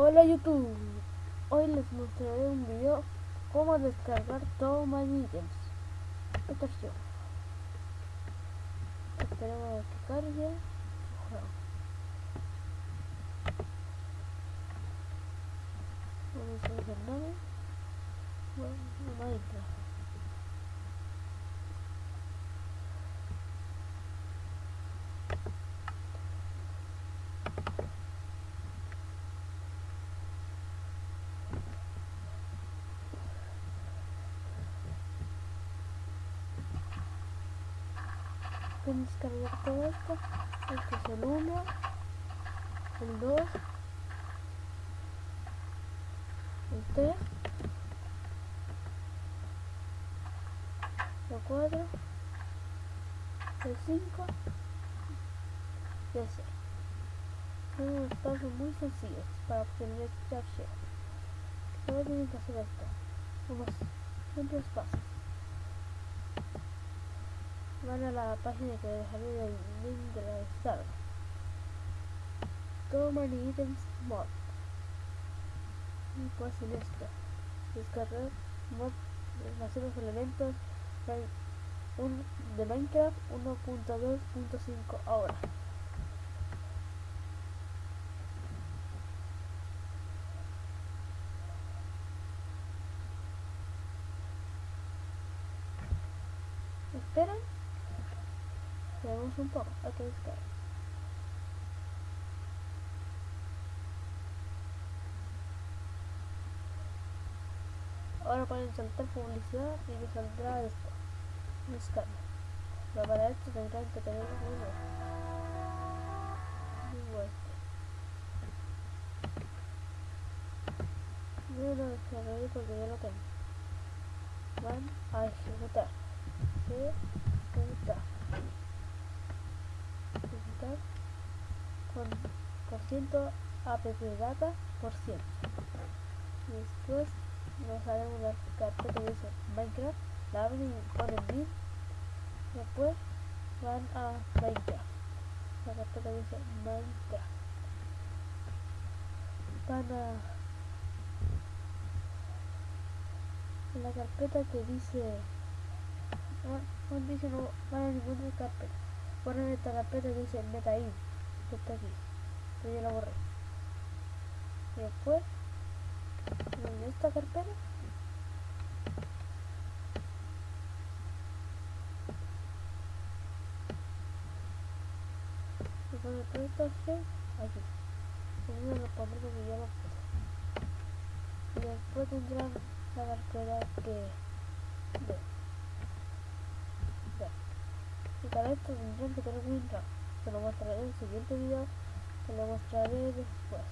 Hola YouTube, hoy les mostraré un video cómo descargar Toma Items. Atención. Esperemos a que cargue. Vamos a ver el nombre. Bueno, Minecraft. Pueden descargar todo esto. Este es el 1 el 2 el 3 el 4 el 5 y el 6 son unos pasos muy sencillos para obtener este archivo. Solo tienen que hacer esto. Unos simples pasos van a la página que dejaré el link de la descarga. Toma items mod. Y pues en esto. Descargar mod hacer los elementos de Minecraft 1.2.5 ahora. Esperen Veamos un poco lo que buscar. Ahora ponen saltar publicidad y me saldrá esto. Buscarlo. Pero para esto tendrán que tener un Yo lo descargaré porque ya lo tengo. Van a ejecutar. ¿Sí? 3,5% appdata por ciento. Después nos haremos la carpeta que dice Minecraft, la abren y ponen bin. Después van a Minecraft. La carpeta que dice Minecraft. Van a la carpeta que dice ah, no, no no van a ninguna carpeta ponen esta carpeta que dice Meta in que está aquí yo ya la borré. Y después en esta carpeta. Y cuando todo esto aquí. Uno lo pondré porque ya lo puse y después tendrán la carpeta que de y para esto tendrán que tener WinRAR te lo mostraré en el siguiente video te lo mostraré después